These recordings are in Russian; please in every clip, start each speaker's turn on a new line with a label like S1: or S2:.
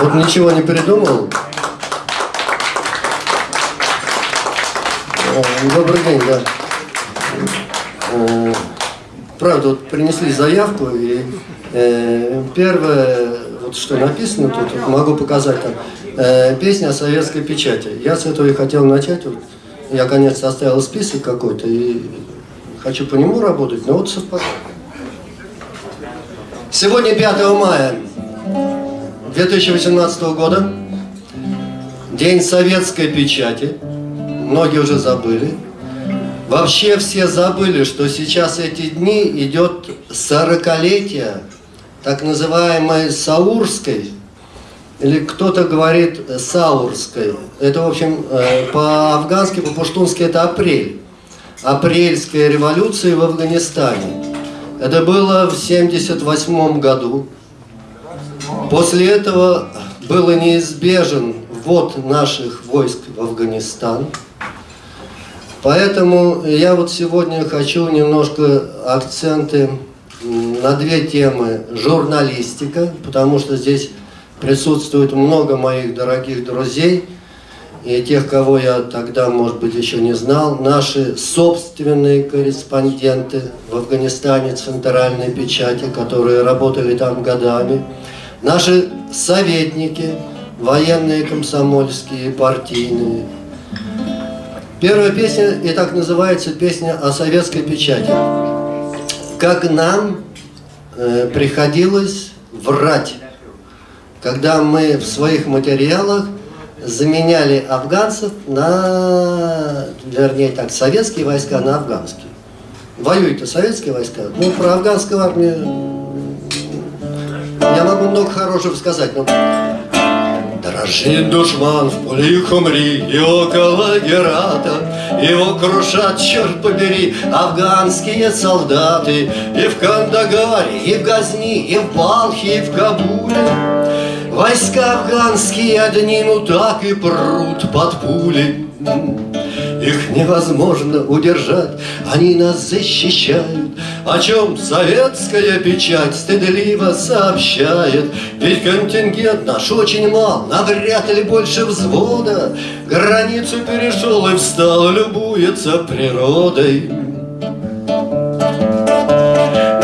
S1: Вот ничего не придумал. Э, Добрый день, да. Э, Правда, вот принесли заявку, и э, первое, вот что написано тут, могу показать там, песня о советской печати. Я с этого и хотел начать. Вот, я, конечно, оставил список какой-то, и хочу по нему работать, но вот совпадает. Сегодня 5 мая 2018 года, День советской печати. Многие уже забыли. Вообще все забыли, что сейчас эти дни идет 40-летие так называемой Саурской, или кто-то говорит Саурской. Это, в общем, э, по-афгански, по-пуштунски это апрель. Апрельская революция в Афганистане. Это было в 1978 году. После этого было неизбежен ввод наших войск в Афганистан. Поэтому я вот сегодня хочу немножко акценты на две темы. Журналистика, потому что здесь присутствует много моих дорогих друзей и тех, кого я тогда, может быть, еще не знал. Наши собственные корреспонденты в Афганистане, центральной печати, которые работали там годами. Наши советники, военные, комсомольские, партийные – Первая песня и так называется песня о советской печати. Как нам э, приходилось врать, когда мы в своих материалах заменяли афганцев на, вернее так, советские войска на афганские. Воюют-то советские войска, ну про афганскую армию я могу много хорошего сказать, но Дрожит душман в поле Хумри и около Герата, Его крушат, черт побери, афганские солдаты, И в Кандагаре, и в Газни, и в Балхе, и в Кабуле. Войска афганские одни, ну так и прут под пули. Их невозможно удержать, они нас защищают, О чем советская печать стыдливо сообщает. Ведь контингент наш очень мал, навряд ли больше взвода, Границу перешел и встал, любуется природой.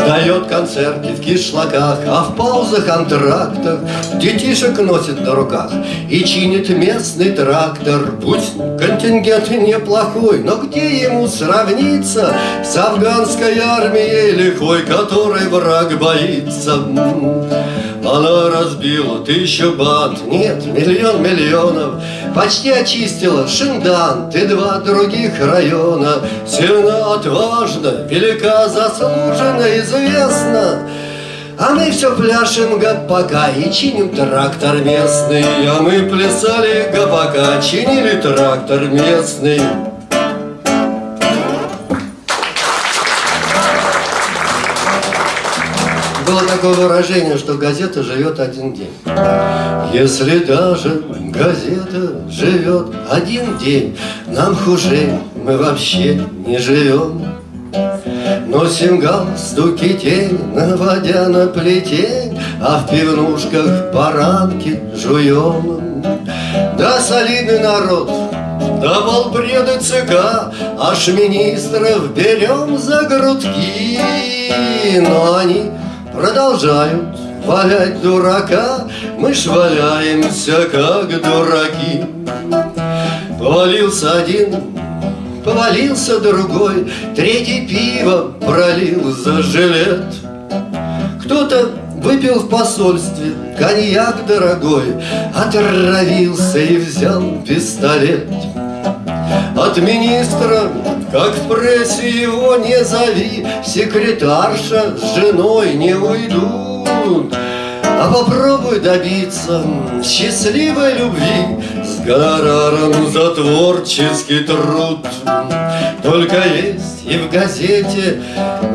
S1: Дает концерты в кишлаках, а в паузах антрактах Детишек носит на руках и чинит местный трактор. Будь контингент неплохой, но где ему сравниться С афганской армией лихой, которой враг боится? Она разбила тысячу банд, нет, миллион миллионов. Почти очистила Шиндан. И два других района. Сильно, отважно, велика, заслуженно, известна. А мы все пляшем гопака и чиним трактор местный. А мы плясали гопака, чинили трактор местный было такое выражение, что газета живет один день. Если даже газета живет один день, нам хуже, мы вообще не живем. Носим галстуки тень, наводя на плетень, А в пивнушках баранки жуем. Да солидный народ, да полпреды ЦК, Аж министров берем за грудки, Но они продолжают валять дурака, Мы ж валяемся, как дураки. Повалился один, повалился другой, Третий пиво пролил за жилет. Кто-то выпил в посольстве коньяк дорогой, Отравился и взял пистолет. От министра, как в прессе его не зови, Секретарша с женой не уйдут. А попробуй добиться счастливой любви С гонораром за творческий труд. Только есть и в газете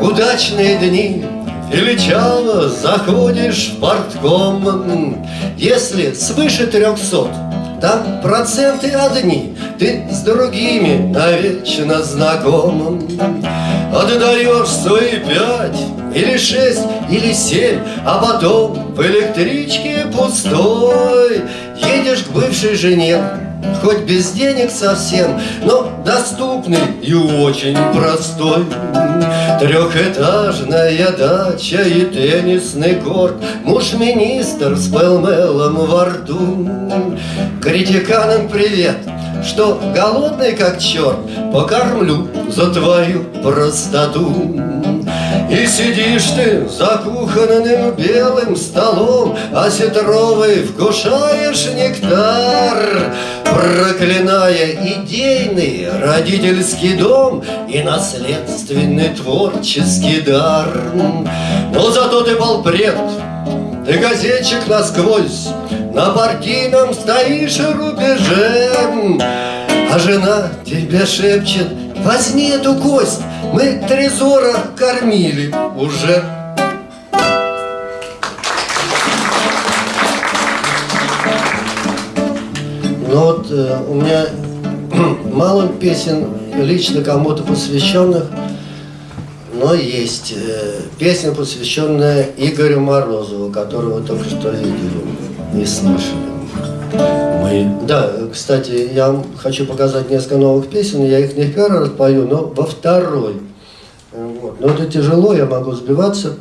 S1: удачные дни, Величаво заходишь в портком, Если свыше трехсот там проценты одни, ты с другими навечно знакомым. Отдаешь свои пять или шесть или семь, а потом в электричке пустой бывшей жене Хоть без денег совсем, но доступный и очень простой. Трехэтажная дача и теннисный корт Муж-министр с пелмелом во рту. Критиканам привет, что голодный как черт Покормлю за твою простоту и сидишь ты за кухонным белым столом, Осетровый вкушаешь нектар, Проклиная идейный родительский дом И наследственный творческий дар. Но зато ты полпред, ты газетчик насквозь, На партийном стоишь рубеже, А жена тебе шепчет, возьми эту кость, мы Трезора кормили уже. Ну вот э, у меня мало песен лично кому-то посвященных, но есть э, песня, посвященная Игорю Морозову, которого только что видели и слышали. Мы... Да, кстати, я вам хочу показать несколько новых песен, я их не в первый раз пою, но во второй. Вот. Но это тяжело, я могу сбиваться.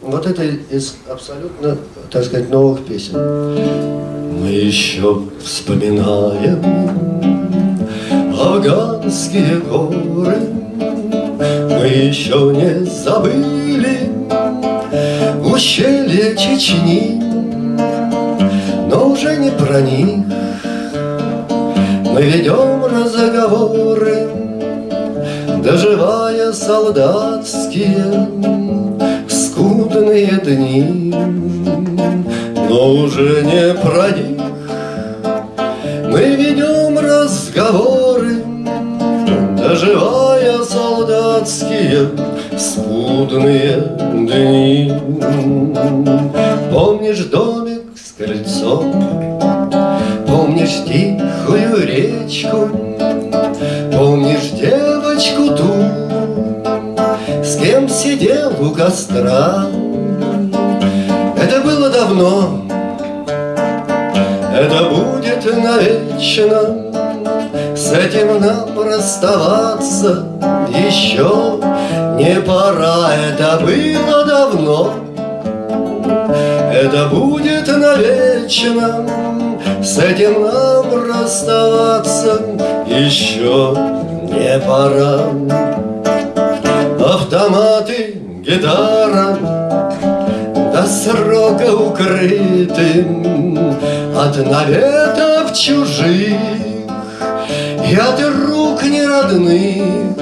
S1: Вот это из абсолютно, так сказать, новых песен. Мы еще вспоминаем афганские горы, Мы еще не забыли ущелье Чечни, уже не про них Мы ведем разговоры, доживая солдатские скудные дни но уже не про них. Мы ведем разговоры, доживая солдатские скудные дни. Помнишь домик с крыльцом, помнишь тихую речку, помнишь девочку ту, с кем сидел у костра. Это было давно, это будет навечно, С этим нам расставаться еще не пора. Это было давно, это будет навечно, С этим нам расставаться еще не пора. Автоматы, гитара, до срока укрытым От наветов чужих И от рук неродных.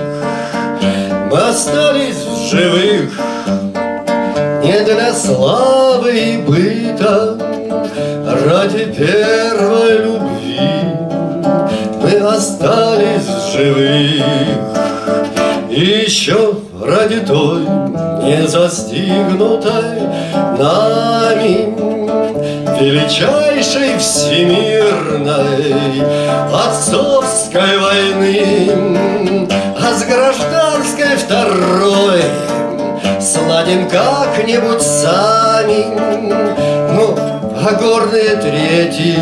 S1: Мы остались в живых Не для славы и быта Ради первой любви Мы остались живых. И еще ради той не застигнутой нами Величайшей всемирной отцовской войны А с гражданской второй сладим как-нибудь сами. Ну, а горные третьи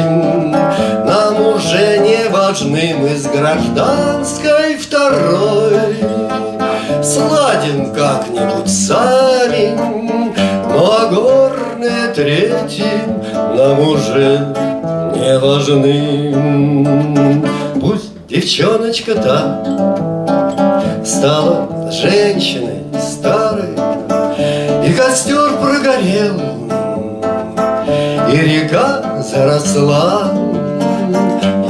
S1: нам уже не важны. Мы с гражданской второй. Сладим как-нибудь сами. Но горные третьи нам уже не важны. Пусть девчоночка та Стала женщиной старой прогорел И река заросла.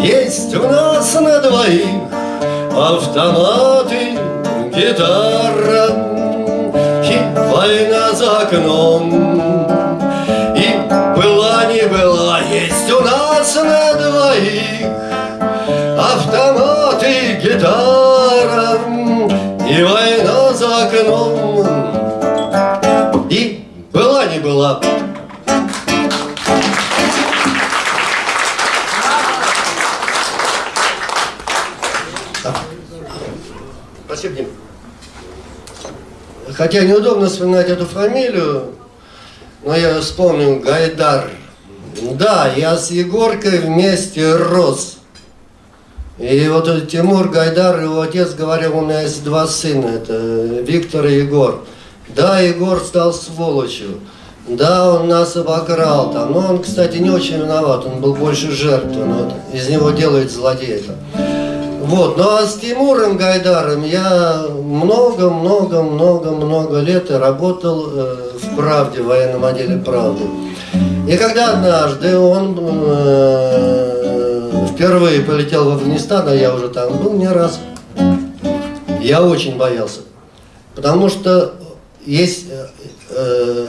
S1: Есть у нас на двоих автоматы гитара И война за окном. И была не была Есть у нас на двоих Автоматы, гитара И война за окном Хотя неудобно вспоминать эту фамилию, но я вспомнил Гайдар. Да, я с Егоркой вместе рос. И вот Тимур Гайдар, его отец говорил, у меня есть два сына, это Виктор и Егор. Да, Егор стал сволочью. Да, он нас обокрал там. Но он, кстати, не очень виноват, он был больше жертвой. Но из него делает злодея. Вот, ну а с Тимуром Гайдаром я много-много-много-много лет работал э, в «Правде», в военном отделе «Правды». И когда однажды он э, впервые полетел в Афганистан, а я уже там был не раз, я очень боялся. Потому что есть э, э,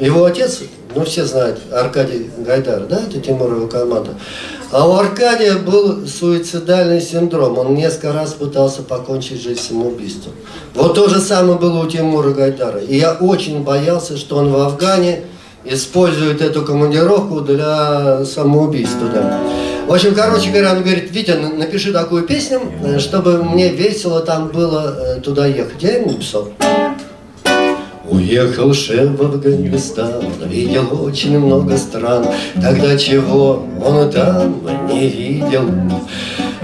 S1: его отец, ну все знают, Аркадий Гайдар, да, это Тимурова команда. А у Аркадия был суицидальный синдром. Он несколько раз пытался покончить жизнь самоубийством. Вот то же самое было у Тимура Гайдара. И я очень боялся, что он в Афгане использует эту командировку для самоубийства. Да. В общем, короче говоря, он говорит, Витя, напиши такую песню, э, чтобы мне весело там было э, туда ехать. Я ему написал. Уехал шеф в Афганистан, видел очень много стран, Тогда чего он там не видел.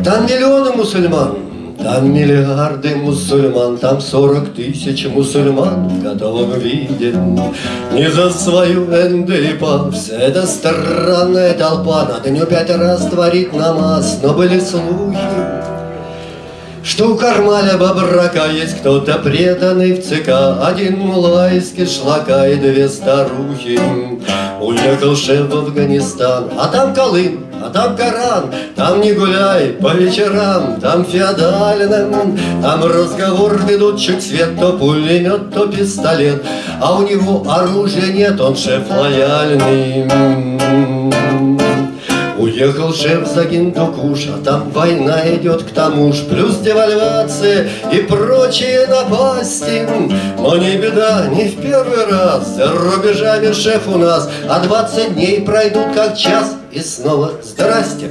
S1: Там миллионы мусульман, там миллиарды мусульман, там сорок тысяч мусульман в готовом виде. Не за свою вся эта странная толпа, Надо не пять раз творить намаз, но были слухи, что у Кармаля Бабрака есть кто-то преданный в ЦК, Один мулайский шлака и две старухи. Уехал шеф в Афганистан, а там Колым, а там Коран, Там не гуляй по вечерам, там феодальным, Там разговор ведущий свет, то пулемет, то пистолет, А у него оружия нет, он шеф лояльный. Уехал шеф за Гиндукуш, а там война идет к тому ж, Плюс девальвация и прочие напасти. Но не беда, не в первый раз, за рубежами шеф у нас, А двадцать дней пройдут как час, и снова здрасте.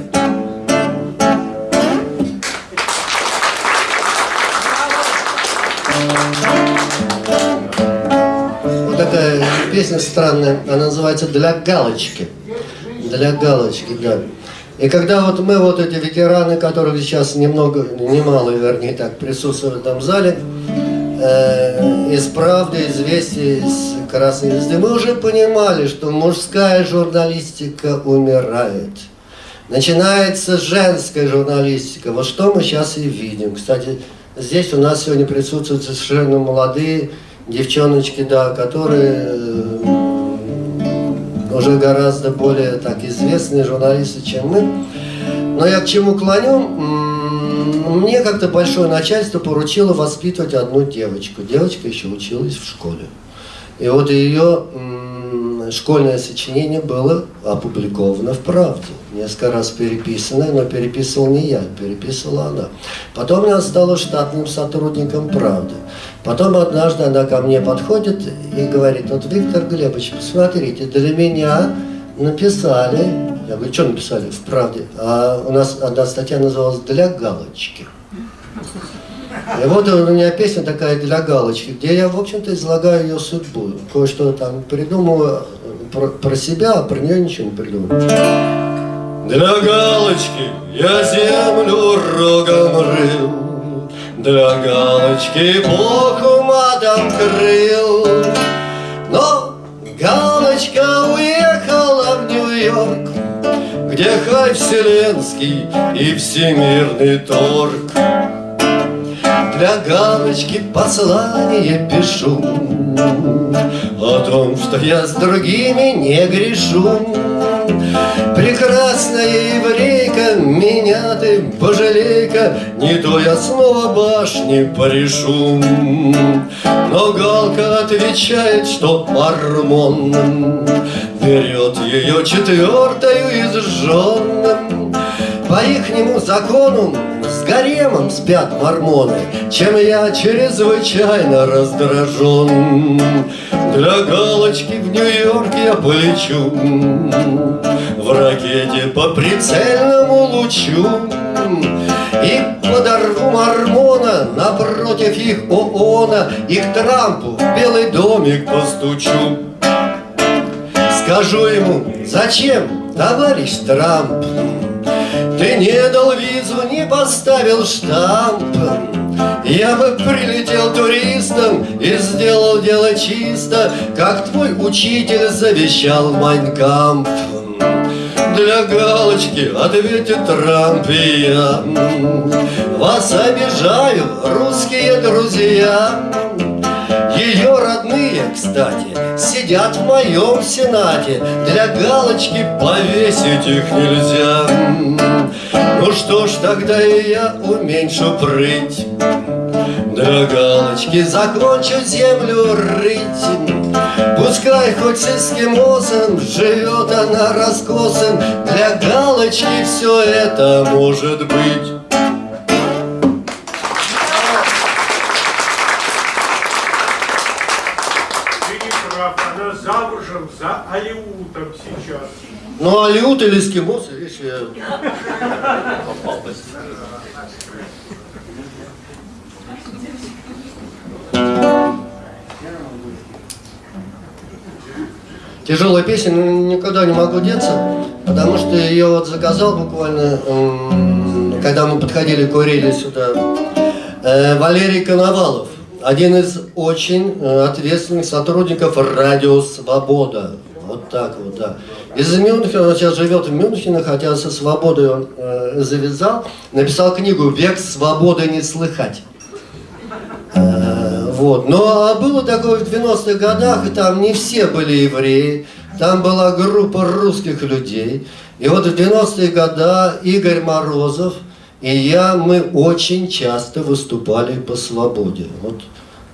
S1: Вот такая песня странная, она называется «Для галочки» для галочки, да. И когда вот мы, вот эти ветераны, которых сейчас немного, немало, вернее так, присутствуют в этом зале, э, из «Правды», «Известий», из «Красной звезды», мы уже понимали, что мужская журналистика умирает. Начинается женская журналистика. Вот что мы сейчас и видим. Кстати, здесь у нас сегодня присутствуют совершенно молодые девчоночки, да, которые э, уже гораздо более так известные журналисты, чем мы. Но я к чему клоню? Мне как-то большое начальство поручило воспитывать одну девочку. Девочка еще училась в школе. И вот ее школьное сочинение было опубликовано в «Правде». Несколько раз переписанное, но переписывал не я, переписывала она. Потом она стала штатным сотрудником «Правды». Потом однажды она ко мне подходит и говорит, вот Виктор Глебович, посмотрите, для меня написали, я говорю, что написали в «Правде», а у нас одна статья называлась «Для галочки». И вот у меня песня такая для галочки, где я, в общем-то, излагаю ее судьбу. Кое-что там придумываю про, про себя, а про нее ничего не придумываю. Для галочки я землю рогом рыл, Для галочки Бог матом крыл. Но галочка уехала в Нью-Йорк, Где хай вселенский и всемирный торг для галочки послание пишу О том, что я с другими не грешу Прекрасная еврейка, меня ты пожалей-ка Не то я снова башни порешу. Но Галка отвечает, что мормон Берет ее четвертою из жен По ихнему закону гаремом спят мормоны, Чем я чрезвычайно раздражен. Для галочки в Нью-Йорк я полечу В ракете по прицельному лучу И подорву мормона напротив их ООНа И к Трампу в Белый домик постучу Скажу ему, зачем, товарищ Трамп? Ты не дал визу, не поставил штамп Я бы прилетел туристом и сделал дело чисто Как твой учитель завещал Майнкамп. Для галочки ответит Трамп и я Вас обижаю, русские друзья ее родные, кстати, сидят в моем сенате. Для галочки повесить их нельзя. Ну что ж, тогда и я уменьшу прыть. Для галочки закончу землю рыть. Пускай хоть с эскимосом живет она раскосом Для галочки все это может быть Ну, Алиут или эскимос, видишь, я... Тяжелая песня, но никогда не могу деться, потому что ее вот заказал буквально, когда мы подходили, курили сюда, э, Валерий Коновалов один из очень э, ответственных сотрудников радио «Свобода». Вот так вот, да. Из Мюнхена, он сейчас живет в Мюнхене, хотя со свободой он э, завязал, написал книгу «Век свободы не слыхать». Э, вот. Но было такое в 90-х годах, и там не все были евреи, там была группа русских людей. И вот в 90-е годы Игорь Морозов и я, мы очень часто выступали по свободе. Вот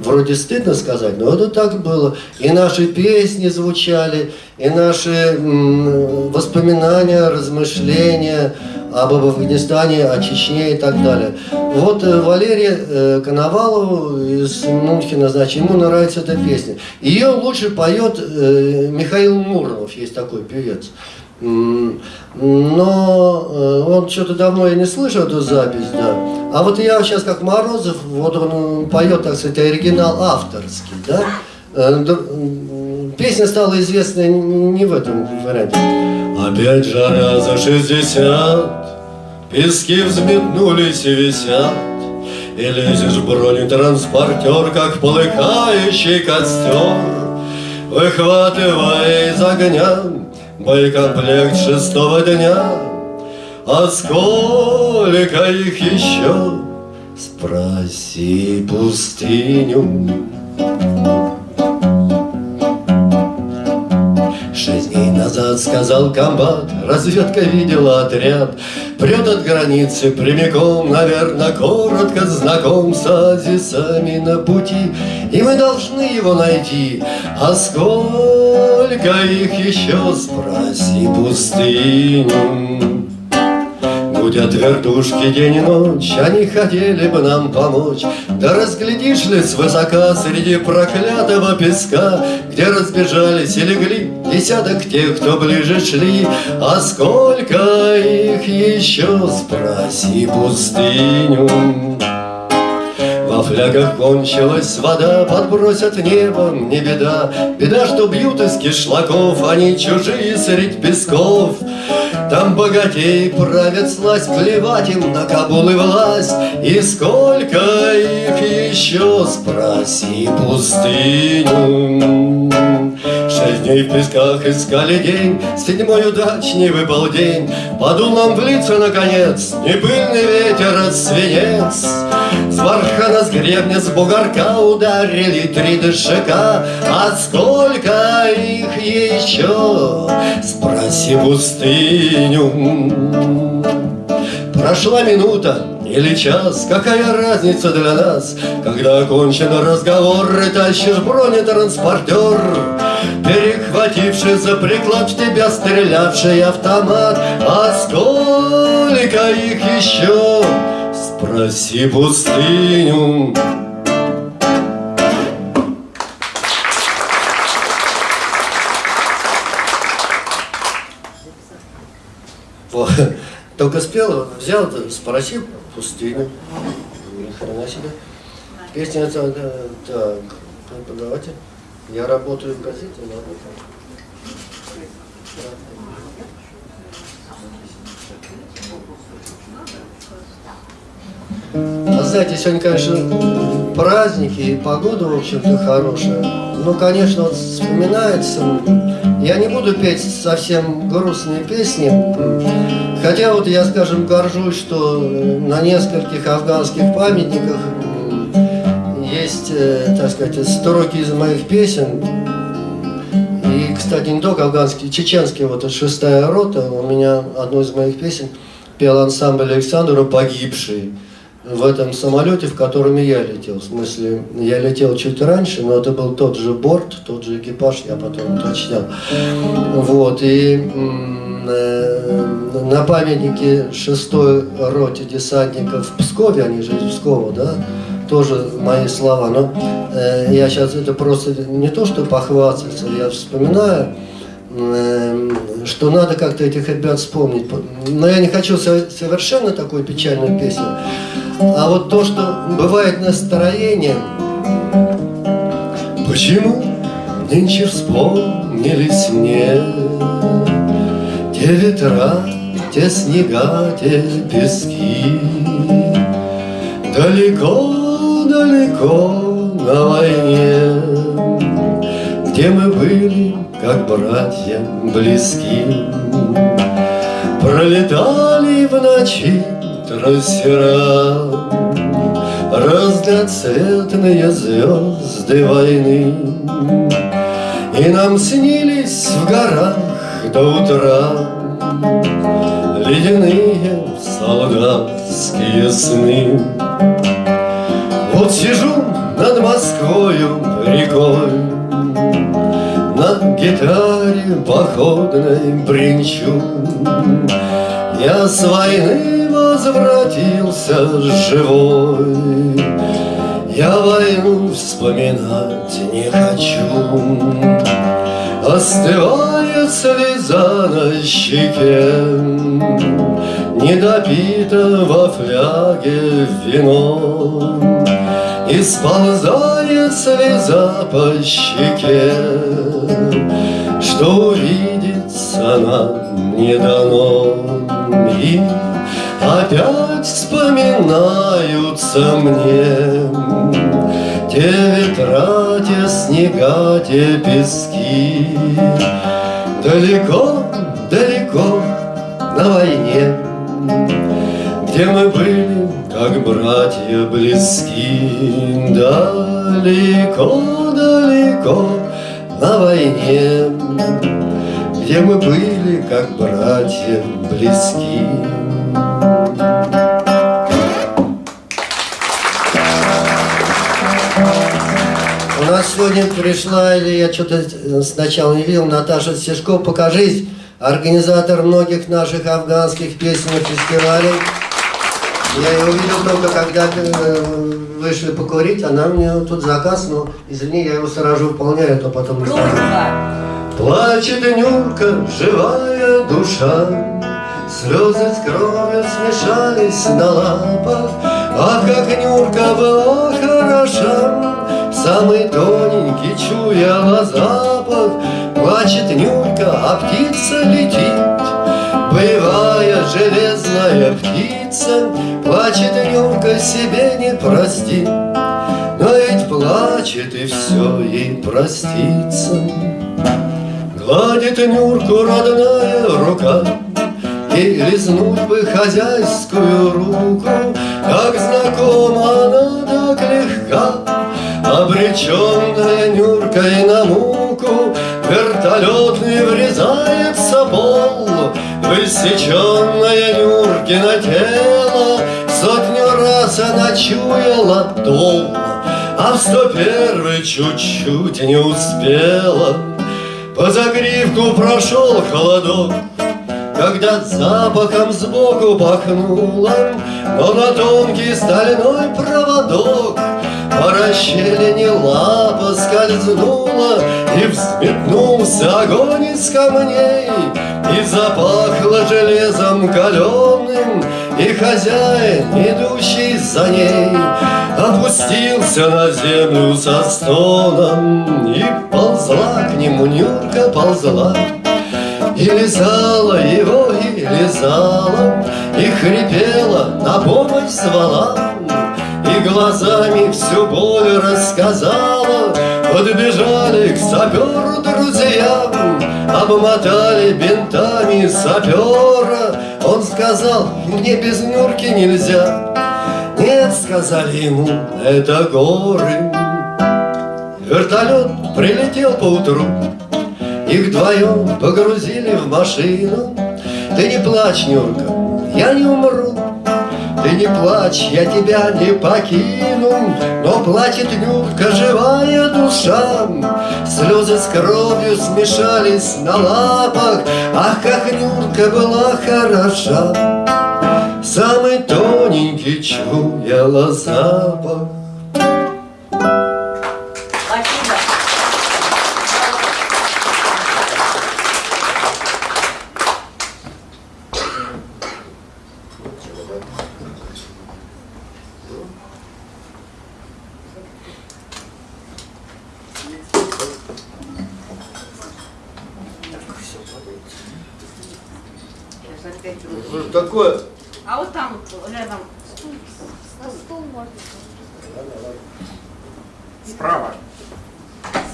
S1: Вроде стыдно сказать, но это так было. И наши песни звучали, и наши воспоминания, размышления об Афганистане, о Чечне и так далее. Вот э, Валерия э, Коновалову из Мюнхена, значит, ему нравится эта песня. Ее лучше поет э, Михаил Муромов, есть такой певец. Но он что-то давно я не слышал эту запись, да. А вот я сейчас как Морозов, вот он поет, так сказать, оригинал авторский, да. Э, песня стала известна не в этом варианте. Опять жара за шестьдесят, Пески взметнулись и висят, И лезешь в бронетранспортер, Как полыхающий костер, Выхватывая из огня Боекомплект шестого дня, А сколько их еще? Спроси пустыню. Шесть дней назад сказал комбат, разведка видела отряд, Прет от границы прямиком, наверное, коротко знаком с азисами на пути, И мы должны его найти, а сколько их еще, спроси пустыню. Будят вертушки день и ночь, Они хотели бы нам помочь. Да разглядишь ли свысока Среди проклятого песка, Где разбежались и легли Десяток тех, кто ближе шли, А сколько их еще, спроси пустыню. Во флягах кончилась вода, подбросят небом, не беда. Беда, что бьют из кишлаков, они чужие средь песков. Там богатей правят сласть, плевать им на Кабул и власть. И сколько их еще, спроси пустыню. Шесть дней в песках искали день, Седьмой удачный выпал день. Подул нам в лица, наконец, Не пыльный ветер, а свинец. С бархана, с гребня, с бугорка Ударили три дышака, А сколько их еще? Спроси пустыню. Прошла минута, или час, какая разница для нас, Когда окончен разговор и тащишь бронетранспортер, Перехвативший за приклад в тебя стрелявший автомат, А сколько их еще? Спроси пустыню. Только спел, взял, спроси пустыню. Ни хрена себе. Песня это, так, преподаватель. Я работаю в газете, ладно. А знаете, сегодня, конечно, праздники и погода, в общем-то, хорошая. Ну, конечно, вот вспоминается. Я не буду петь совсем грустные песни. Хотя вот я, скажем, горжусь, что на нескольких афганских памятниках есть, э, так сказать, строки из моих песен. И, кстати, не только афганский, чеченский, вот шестая рота, у меня одну из моих песен пел ансамбль Александра «Погибший» в этом самолете, в котором я летел. В смысле, я летел чуть раньше, но это был тот же борт, тот же экипаж, я потом уточнял. Вот, и э, на памятнике шестой роте десантников в Пскове, они же из Пскова, да, тоже мои слова. Но э, я сейчас это просто не то, что похвастаться, я вспоминаю, э, что надо как-то этих ребят вспомнить. Но я не хочу совершенно такую печальную песню. А вот то, что бывает настроение, Почему нынче вспомнились мне? Те ветра, те снега, те пески. Далеко-далеко на войне Где мы были, как братья, близки. Пролетали в ночи трассера Разноцветные звезды войны. И нам снились в горах до утра Ледяные солдатские сны. Вот сижу над Москвою рекой На гитаре походной бренчу. Я с войны возвратился живой. Я войну вспоминать не хочу, Остывает слеза на щеке, Не допито во фляге вино, И сползает слеза по щеке, Что увидеться нам не дано. И Опять вспоминаются мне Те ветра, те снега, те пески. Далеко, далеко на войне Где мы были, как братья близки. Далеко, далеко на войне Где мы были, как братья близки сегодня пришла, или я что-то сначала не видел, Наташа Стешко, покажись, организатор многих наших афганских песенных фестивалей. Я ее увидел только, когда э, вышли покурить, она мне тут заказ, но извини, я его сразу выполняю, а то потом. Плачет Нюрка, живая душа, Слезы с кровью смешались на лапах, Ах, как Нюрка была хороша, Самый тоненький чуяла запах, Плачет Нюрка, а птица летит. Боевая железная птица, Плачет Нюрка, себе не простит. Но ведь плачет и все ей простится. Гладит Нюрку родная рука, и лизнуть бы хозяйскую руку, Как знакома она так легка, Обреченная Нюркой на муку, Вертолетный врезается пол, Высеченное Нюркино тело, Сотню раз она чуяла дол, А в сто первый чуть-чуть не успела. По загривку прошел холодок, когда запахом сбоку пахнуло, Но на тонкий стальной проводок По расщелине лапа скользнула, И взметнулся огонь из камней, И запахло железом каленым, И хозяин, идущий за ней, Опустился на землю со стоном, И ползла к нему Нюрка ползла, И лизала его, и лизала, И хрипела, на помощь звала, глазами всю боль рассказала. Подбежали к саперу друзья, Обмотали бинтами сапера. Он сказал, мне без Нюрки нельзя. Нет, сказали ему, это горы. Вертолет прилетел поутру, Их вдвоем погрузили в машину. Ты не плачь, Нюрка, я не умру. Ты не плачь, я тебя не покину, Но плачет Нюрка, живая душа. Слезы с кровью смешались на лапах, Ах, как Нюрка была хороша. Самый тоненький чуяла запах.
S2: Спасибо. Сейчас опять руки.
S1: Такое
S2: А вот там вот рядом стул.
S3: На стул можно.
S4: Справа.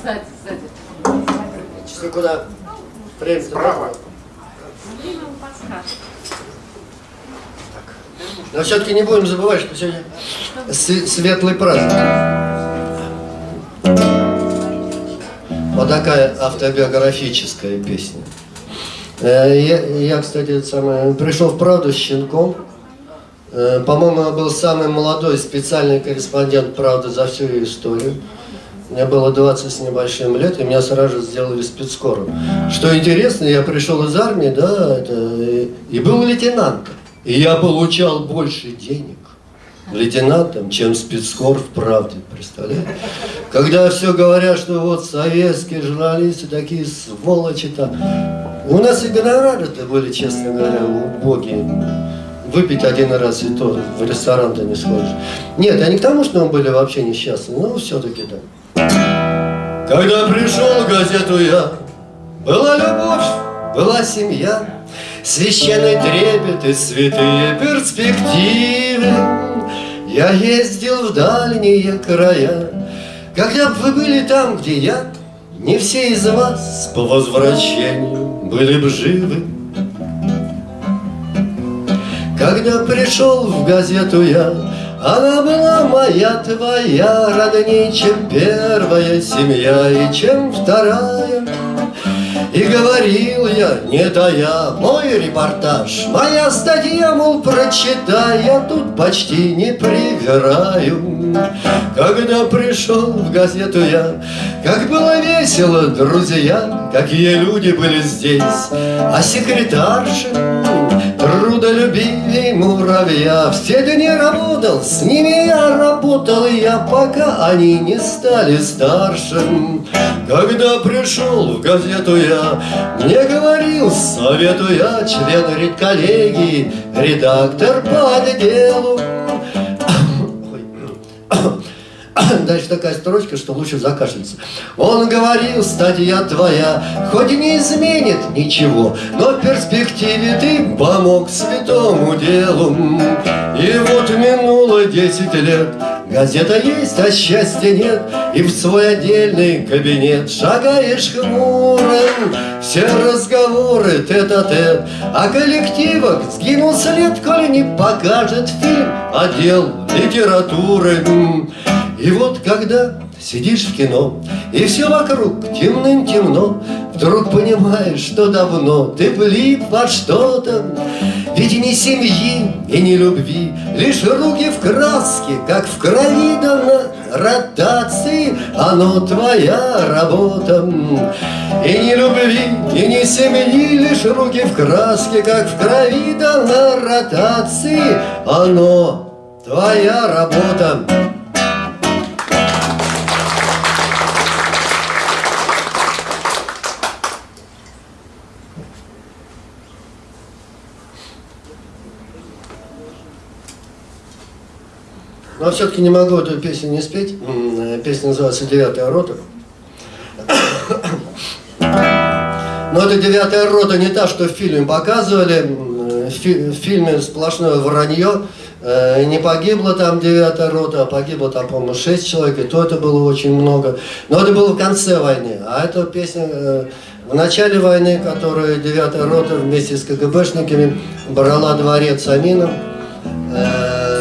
S2: Сзади, сзади.
S1: Часы куда? Время
S4: Справа.
S2: Время вам подскажет.
S1: Но все-таки не будем забывать, что сегодня св- светлый праздник. Вот такая автобиографическая песня. Э, Я, я, кстати, самое, пришел в «Правду» щенком. Э, По-моему, я был самый молодой специальный корреспондент «Правды» за всю ее историю. Мне было 20 с небольшим лет, и меня сразу сделали спецскором. Что интересно, я пришел из армии, да, это, и, и был лейтенантом. И я получал больше денег лейтенантом, чем спецскор в правде, представляете? Когда все говорят, что вот советские журналисты такие сволочи-то. У нас и гонорары-то были, честно говоря, убогие. Выпить один раз и то в ресторан-то не сходишь. Нет, я не к тому, что мы были вообще несчастны, но все-таки да. Когда пришел в газету я, была любовь, была семья, Священный трепет и святые перспективы. Я ездил в дальние края, Когда б вы были там, где я, Не все из вас по возвращению были бы живы. Когда пришел в газету я, она была моя, твоя, родней, чем первая семья и чем вторая. И говорил я, не тая, мой репортаж, моя статья, мол, прочитай, я тут почти не привираю. Когда пришел в газету я, как было весело, друзья, какие люди были здесь, а секретарши трудолюбивей муравья. Все дни работал, с ними я работал, и я пока они не стали старше. Когда пришел в газету я, мне говорил, советую я, член редколлегии, редактор по отделу. Дальше такая строчка, что лучше закашляться. Он говорил, статья твоя, хоть и не изменит ничего, но в перспективе ты помог святому делу. И вот минуло десять лет, газета есть, а счастья нет, и в свой отдельный кабинет шагаешь хмурым. Все разговоры тет-а-тет, а коллективах сгинул след, коли не покажет фильм отдел литературы. И вот когда сидишь в кино, и все вокруг темным-темно, Вдруг понимаешь, что давно ты влип во что-то, Ведь ни семьи и ни любви, лишь руки в краске, Как в крови дана ротации, оно твоя работа. И ни любви, и ни семьи, лишь руки в краске, Как в крови дана ротации, оно твоя работа. Но все-таки не могу эту песню не спеть. Э, Песня называется «Девятая рота». Но это девятая рота не та, что в фильме показывали. В, фи- в фильме сплошное вранье. Э, Не погибло там девятая рота, а погибло там, по-моему, шесть человек, и то это было очень много. Но это было в конце войны. А эта песня э, в начале войны, которую девятая рота вместе с КГБшниками брала дворец Амина. Э,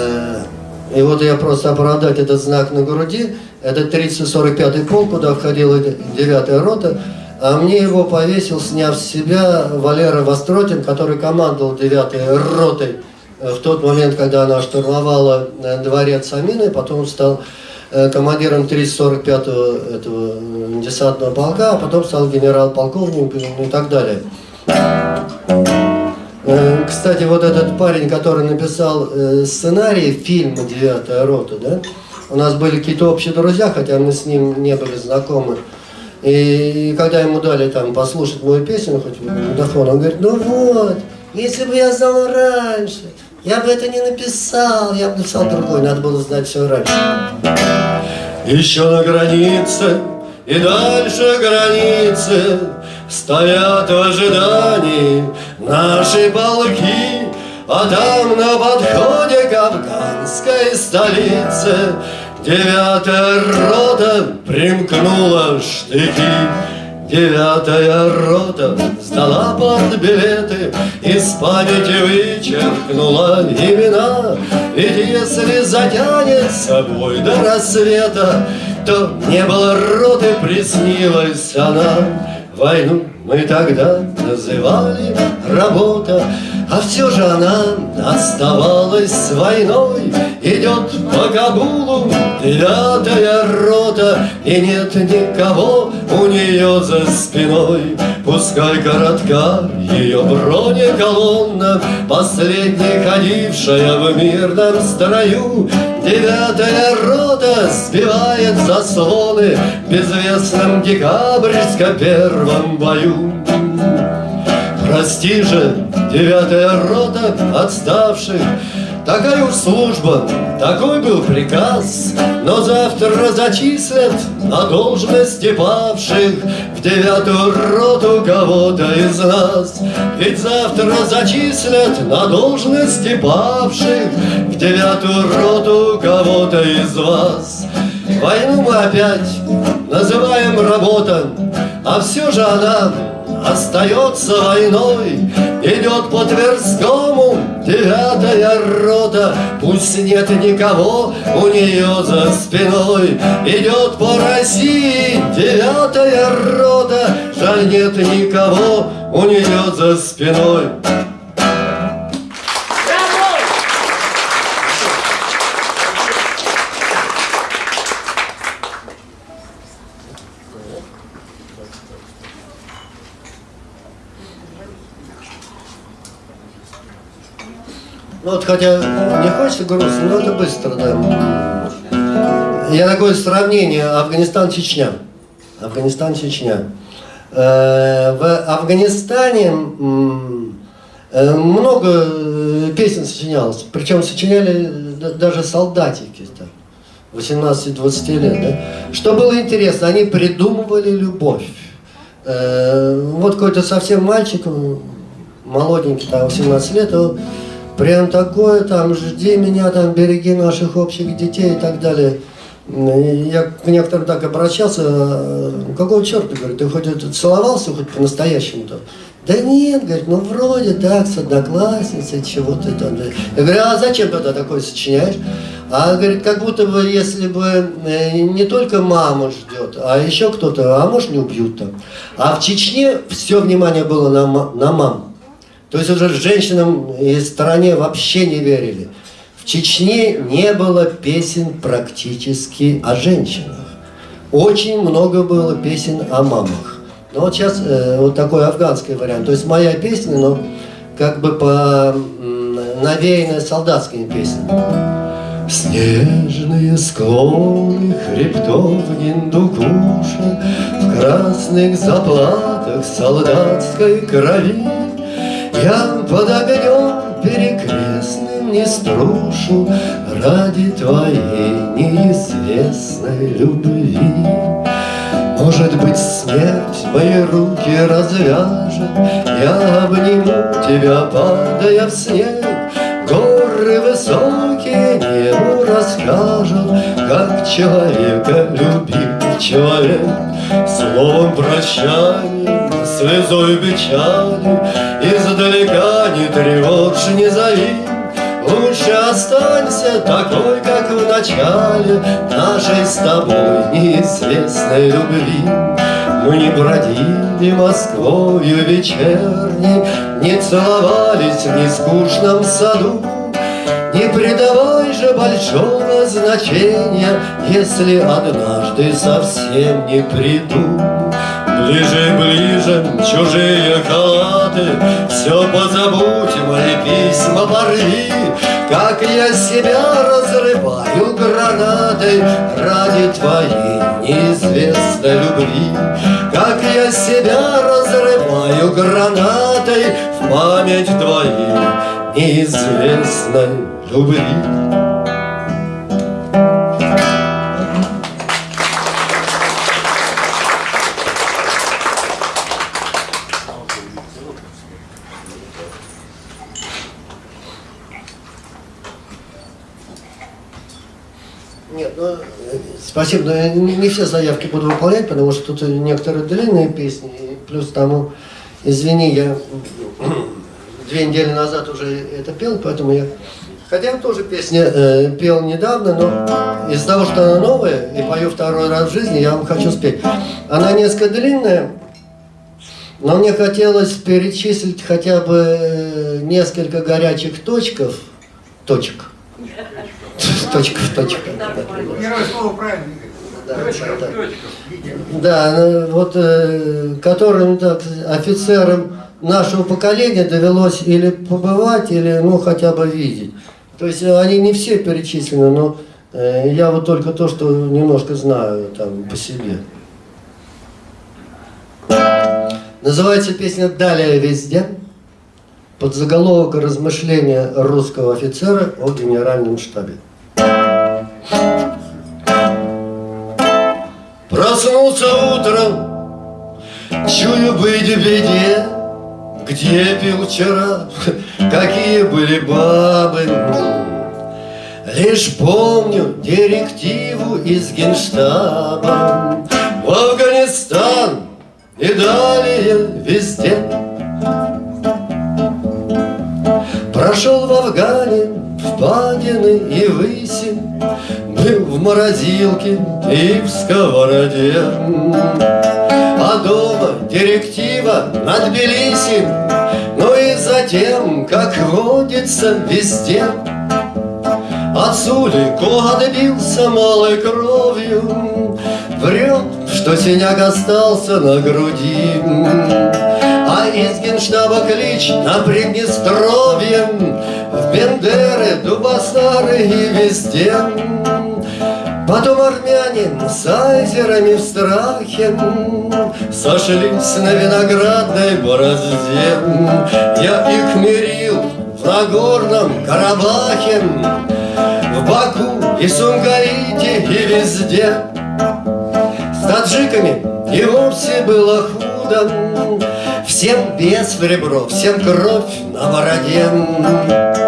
S1: И вот я просто оправдать этот знак на груди. Это 345-й полк, куда входила 9 рота. А мне его повесил, сняв с себя, Валера Востротин, который командовал 9 ротой э, в тот момент, когда она штурмовала э, дворец Амины. Потом стал э, командиром 345-го этого э, десантного полка, а потом стал генерал-полковником и так далее. Э, Кстати, вот этот парень, который написал э, сценарий фильма «Девятая рота», да, у нас были какие-то общие друзья, хотя мы с ним не были знакомы. И когда ему дали там послушать мою песню, хоть микрофон, он говорит, ну вот, если бы я знал раньше, я бы это не написал, я бы написал другой, надо было знать все раньше. Еще на границе и дальше границы Стоят в ожидании наши полки А там на подходе к афганской столице. Девятая рота примкнула штыки. Девятая рота сдала под билеты. Из памяти вычеркнула имена. Ведь если затянет собой до рассвета То не было роты, приснилась она. Войну мы тогда называли работа А все же она оставалась войной. Идет по Кабулу девятая И нет никого у нее за спиной. Пускай коротка ее бронеколонна Последняя ходившая в мирном строю. Девятая рота сбивает заслоны В безвестном декабрьско первом бою. Прости же, девятая рота отставших Такая уж служба, такой был приказ. Но завтра зачислят на должности павших В девятую роту кого-то из нас. Ведь завтра зачислят на должности павших В девятую роту кого-то из вас. Войну мы опять называем работа А все же она остается войной Идет по Тверскому девятая рота. Пусть нет никого у нее за спиной. Идет по России девятая рота. Жаль нет никого у нее за спиной Ну вот хотя не хочется грустно, но это быстро, да. Я такое сравнение Афганистан-Чечня. Афганистан-Чечня. Э, В Афганистане э, много э, песен сочинялось, причем сочиняли даже солдатики, там, 18-20 лет, да. Что было интересно, они придумывали любовь. Вот какой-то совсем мальчик, молоденький, там, 18 лет, он прям такое, там, жди меня, там, береги наших общих детей и так далее. И Я к некоторым так обращался, «А какого черта, говорит, ты хоть целовался, хоть по-настоящему-то? Да нет, говорит, ну вроде так, с одноклассницей, чего ты там. да». Я говорю, а зачем тогда такое сочиняешь? А говорит, как будто бы, если бы э, не только мама ждет, а еще кто-то, а может не убьют там. А в Чечне все внимание было на, на мам. То есть уже женщинам и стране вообще не верили. В Чечне не было песен практически о женщинах. Очень много было песен о мамах. Ну вот сейчас э, вот такой афганский вариант. То есть моя песня, но как бы по навеянная солдатскими песнями. Снежные склоны хребтов Гиндукуша В красных заплатах солдатской крови Я под огнем перекрестным не струшу Ради твоей неизвестной любви Может быть, смерть мои руки развяжет, Я обниму тебя, падая в снег, Горы высокие небу расскажут, Как человека любил человек. Словом прощания, слезой печали, не тревожь, не зови, Лучше останься такой, как в начале Нашей с тобой неизвестной любви. Мы не бродили Москвою вечерней, Не целовались в нескучном саду, Не придавай же большого значения, Если однажды совсем не приду. Ближе ближе чужие халаты. Все позабудь, мои письма порви. Как я себя разрываю гранатой Ради твоей неизвестной любви. Как я себя разрываю гранатой В память твоей неизвестной любви спасибо, но не все заявки буду выполнять, потому что тут некоторые длинные песни, и плюс тому, извини, я две недели назад уже это пел, поэтому я... Хотя тоже песни э, пел недавно, но из-за того, что она новая, и пою второй раз в жизни, я вам хочу спеть. Она несколько длинная, но мне хотелось перечислить хотя бы э, несколько горячих точков, точек, точков, точек.
S3: Первое слово правильно.
S1: Да, да. Да, ну, вот э, которым так, офицерам нашего поколения довелось или побывать, или ну хотя бы видеть. То есть э, они не все перечислены, но э, я вот только то, что немножко знаю там по себе. Называется песня «Далее везде» под заголовок размышления русского офицера о генеральном штабе. Проснулся утром, чую быть в беде, Где пил вчера, какие были бабы. Лишь помню директиву из генштаба В Афганистан и далее везде. Прошел в Афгане, в Падины и Выси, В морозилке и в сковороде. А дома директива над Тбилиси, Ну и затем, как водится везде, Отцу легко добился малой кровью, Врет, что синяк остался на груди. А из генштаба клич на Приднестровье В Бендеры, Дубасары и везде Потом армяне с айзерами в страхе Сошлись на виноградной борозде. Я их мирил в Нагорном Карабахе В Баку и Сумгаите и везде. С таджиками и вовсе было худо. Всем без в ребро, всем кровь на бороде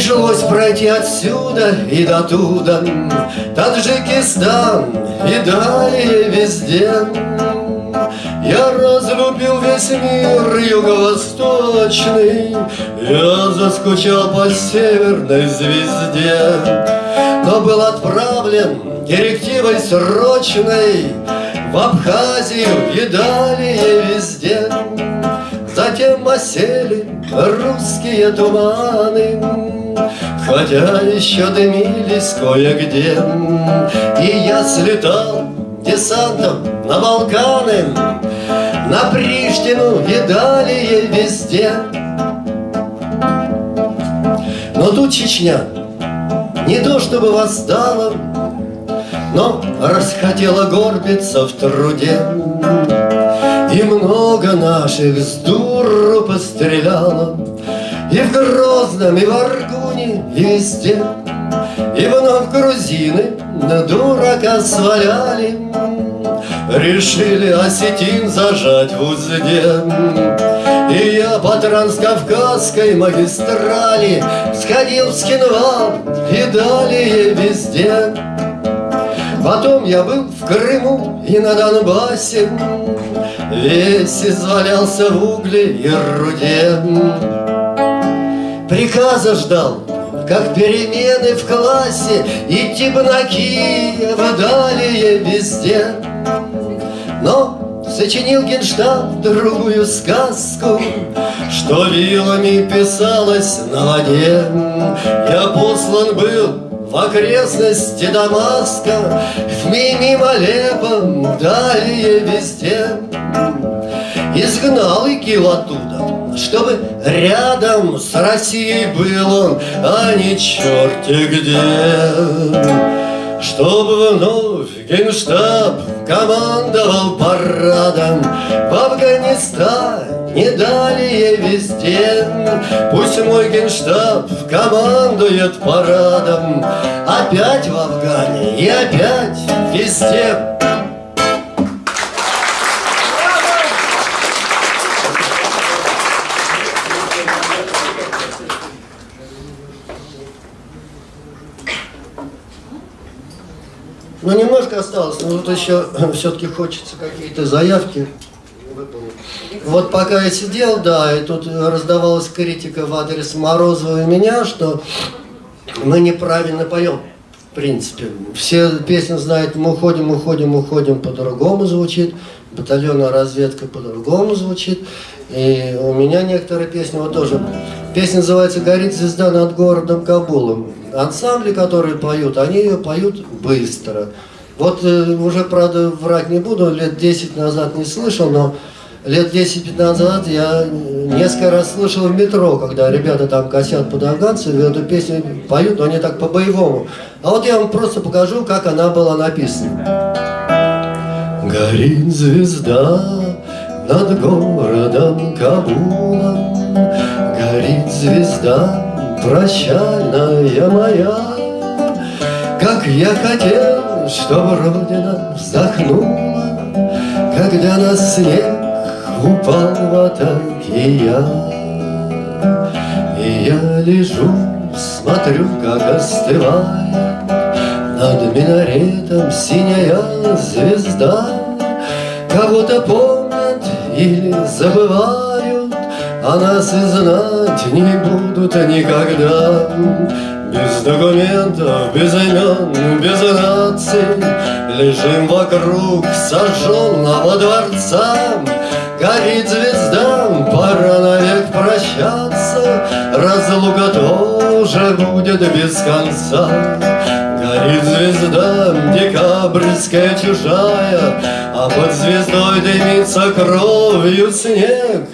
S1: Пришлось пройти отсюда и до туда Таджикистан и далее везде. Я разлюбил весь мир юго-восточный Я заскучал по северной звезде. Но был отправлен директивой срочной В Абхазию и далее везде Затем осели русские туманы. Хотя еще дымились кое-где И я слетал десантом на Балканы На Приштину и далее везде. Но тут Чечня не то чтобы восстала Но расхотела горбиться в труде. И много наших с дуру постреляло И в Грозном, и в Аргуне, везде. И вновь грузины на дурака сваляли. Решили осетин зажать в узде. И я по транскавказской магистрали Сходил в Скинвал и далее везде. Потом я был в Крыму и на Донбассе Весь извалялся в угле и руде. Приказа ждал, как перемены в классе Идти бы на Киев, далее везде. Но сочинил генштаб другую сказку Что вилами писалось на воде. Я послан был в окрестности Дамаска, в мимимолепом далее везде. Изгнал ИГИЛ оттуда, чтобы рядом с Россией был он, а не черти где. Чтобы вновь генштаб командовал парадом В Афганистане, далее везде. Пусть мой генштаб командует парадом. Опять в Афгане и опять везде. Ну, немножко осталось, но тут еще все-таки хочется какие-то заявки. Вот пока я сидел, да, и тут раздавалась критика в адрес Морозова и меня, что мы неправильно поем, в принципе. Все песни знают, мы уходим, уходим, уходим, по-другому звучит, батальонная разведка по-другому звучит. И у меня некоторые песни вот тоже. Песня называется «Горит звезда над городом Кабулом». Ансамбли, которые поют, они ее поют быстро. Вот э, уже, правда, врать не буду, лет 10 назад не слышал, но лет 10-15 назад я несколько раз слышал в метро, когда ребята там косят под афганцев, и эту песню поют, но они так по-боевому. А вот я вам просто покажу, как она была написана. Горит звезда над городом Кабулом, Горит звезда прощальная моя, Как я хотел, чтобы Родина вздохнула, Когда на снег упал в атаке я. И я лежу, смотрю, как остывает Над минаретом синяя звезда, Кого-то помнят или забывают, А нас и знать не будут никогда. Без документов, без имен, без наций Лежим вокруг сожженного дворца. Горит звезда, пора навек прощаться. Разлука тоже будет без конца. Горит звезда, декабрьская чужая, А под звездой дымится кровью снег.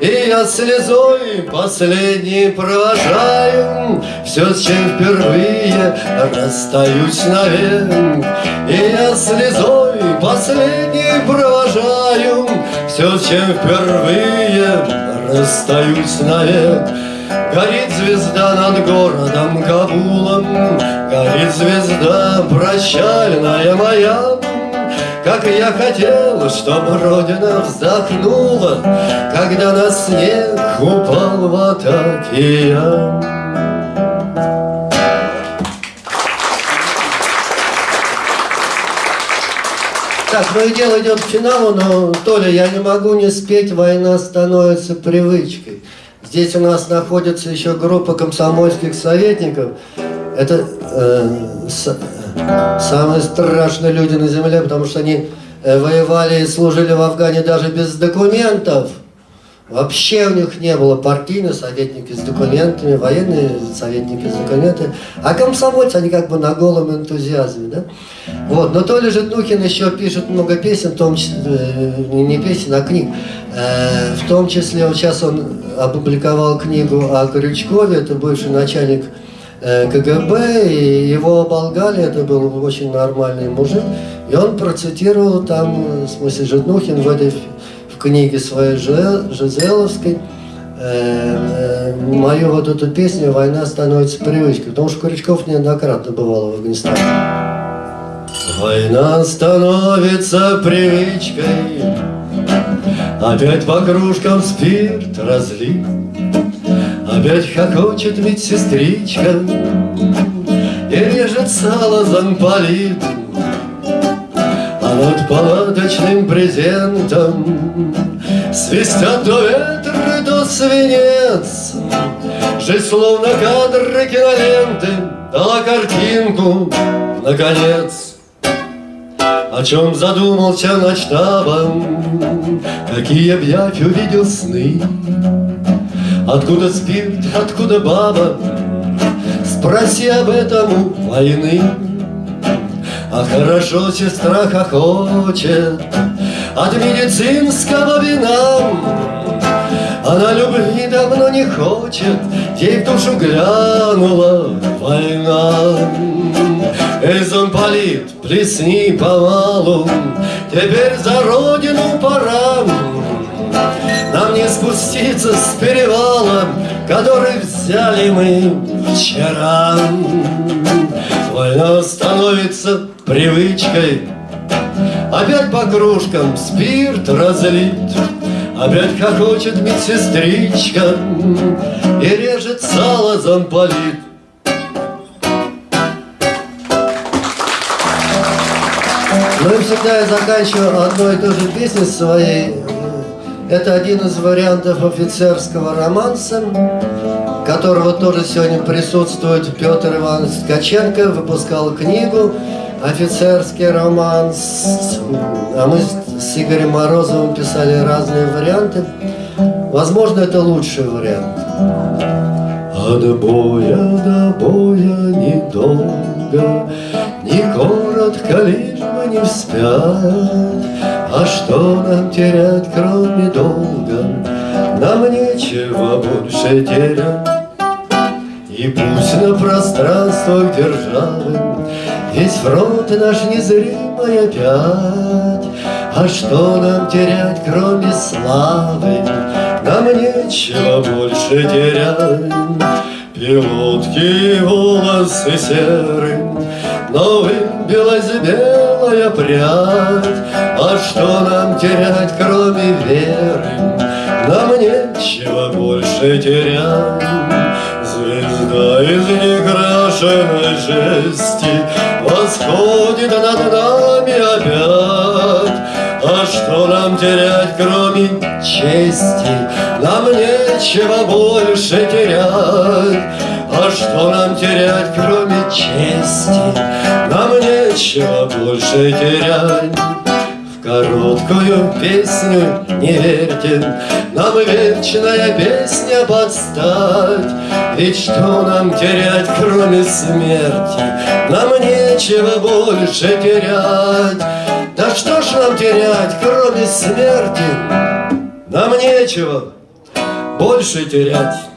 S1: И я слезой последней провожаю Все, с чем впервые расстаюсь навек. И я слезой последней провожаю Все, с чем впервые расстаюсь навек. Горит звезда над городом Кабулом, Горит звезда прощальная моя, Как я хотел, чтобы Родина вздохнула, Когда на снег упал в атаке я. Так, ну дело идет к финалу, но, Толя, я не могу не спеть «Война становится привычкой». Здесь у нас находится еще группа комсомольских советников. Это э, самые страшные люди на земле, потому что они э, воевали и служили в Афгане даже без документов. Вообще у них не было партийных советники с документами, военные советники с документами, а комсомольцы, они как бы на голом энтузиазме, да? Вот, но Толя Житнухин еще пишет много песен, в том числе, э, не песен, а книг. Э, в том числе, вот сейчас он опубликовал книгу о Крючкове, это бывший начальник КГБ, и его оболгали, это был очень нормальный мужик, и он процитировал там, в смысле, Житнухин в этой в книге своей Жизеловской, мою вот эту песню «Война становится привычкой», потому что Крючков неоднократно бывал в Афганистане. Война становится привычкой Опять по кружкам спирт разлит Опять хохочет медсестричка И режет сало замполит А над палаточным презентом Свистят то ветры, то свинец Жизнь словно кадры киноленты Дала картинку, наконец. О чем задумался над штабом Какие б я увидел сны Откуда спирт, откуда баба? Спроси об этом у войны. А хорошо сестра хохочет От медицинского вина. Она любви давно не хочет. Ей в душу глянула война. Эй, замполит, плесни помалу Теперь за родину пора спуститься с перевала, который взяли мы вчера. Война становится привычкой, Опять по кружкам спирт разлит, Опять хохочет медсестричка И режет сало замполит. Ну и всегда я заканчиваю одной и той же песней своей. Это один из вариантов офицерского романса, которого тоже сегодня присутствует Петр Иванович Ткаченко, выпускал книгу «Офицерский романс». А мы с Игорем Морозовым писали разные варианты. Возможно, это лучший вариант. От боя до боя недолго, Не коротко, лишь бы не вспять. А что нам терять, кроме долга? Нам нечего больше терять. И пусть на пространствах державы Весь фронт наш незримый опять. А что нам терять, кроме славы? Нам нечего больше терять. Пилотки волосы серы, Но выбилась белая прядь. А что нам терять, кроме веры? Нам нечего больше терять. Звезда из некрашенной жести Восходит над нами опять. А что нам терять, кроме чести? Нам нечего больше терять. А что нам терять, кроме чести? Нам нечего больше терять. В короткую песню не верьте, Нам вечная песня подстать. Ведь что нам терять, кроме смерти? Нам нечего больше терять. Да что ж нам терять, кроме смерти? Нам нечего больше терять.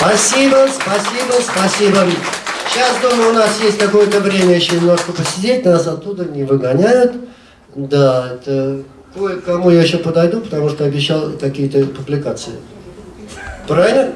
S1: Спасибо, спасибо, спасибо. Сейчас, думаю, у нас есть какое-то время еще немножко посидеть, нас оттуда не выгоняют. Да, это кое-кому я еще подойду, потому что обещал какие-то публикации. Правильно?